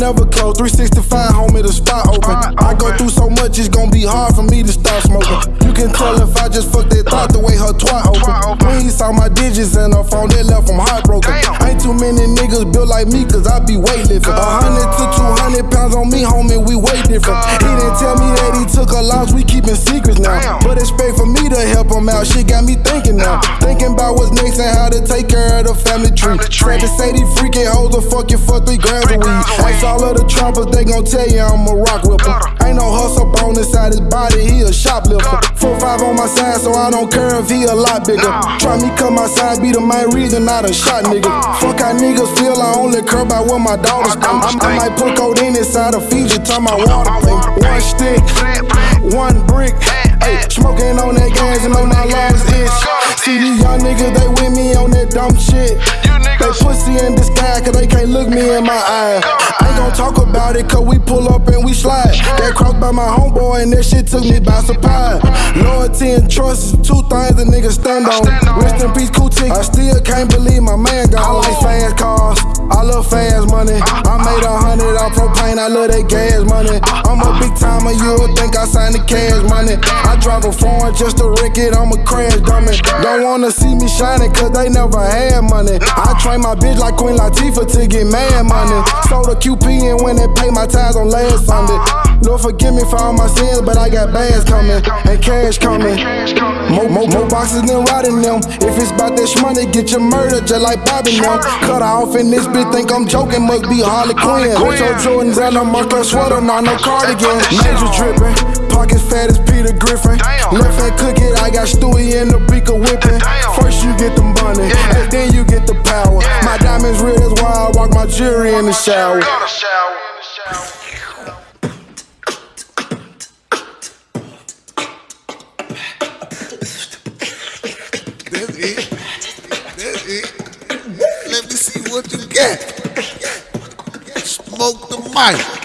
never close. 365, homie, the spot open. I go through so much, it's gonna be hard for me to stop smoking. You can tell if I just fucked that thought the way her twat open. When he saw my digits in her phone, they left him hot. Niggas built like me, cause I be weightlifting. A uh. hundred to two hundred pounds on me, homie, we way different. He didn't tell me that he took a loss, we keeping secrets now. But expect for me to help him out, She got me thinking now. Thinking about what's next and how to take care of the family tree. Tried to say these freaking hoes will fuck you for three grams of weed. Ask all of the trappers, they gon' tell you I'm a rock whipper. Ain't no hustle bone inside his body, he a shoplifter. Four five on my side, so I don't care if he a lot bigger. Try me cut my side, be the main reason I done shot nigga. Fuck how niggas feel, I only care about what my daughters think. I, I might put codeine inside a Fiji, time my water thing. One stick, one brick. Ay, smoking on that gas and on that last inch. See these young niggas, they with me on that dumb shit. They pussy in disguise, cause they can't look me in my eye. Ain't gon' talk about it, cause we pull up and we slide. That cross by my homeboy, and that shit took me by surprise. Loyalty and trust is two things a nigga stand on. Rest in peace, cool. I still can't believe my man gone. I like fast cars, I love fast money. I made a hundred off propane, I love that gas money. Big timer, you would think I signed the cash money. I drive a foreign just to wreck it, I'm a crash dummy. Don't wanna see me shining, cause they never had money. I train my bitch like Queen Latifah to get mad money. Sold a QP and when they pay my tithes on last Sunday. Forgive me for all my sins, but I got bags coming and cash coming. More, more, more boxes than rotting them. If it's about that money, get your murder just like Bobby them. Cut off in this bitch, think I'm joking, must be Harley Quinn. Retro Jordans and a Marco sweater, not no cardigan. Major dripping, pockets fat as Peter Griffin. Left hand cook it, I got Stewie in the beaker whipping. First you get them money, and then you get the power. My diamonds real, that's why I walk my jewelry in the shower. That's it. That's it. Let me see what you got. Smoke the mic.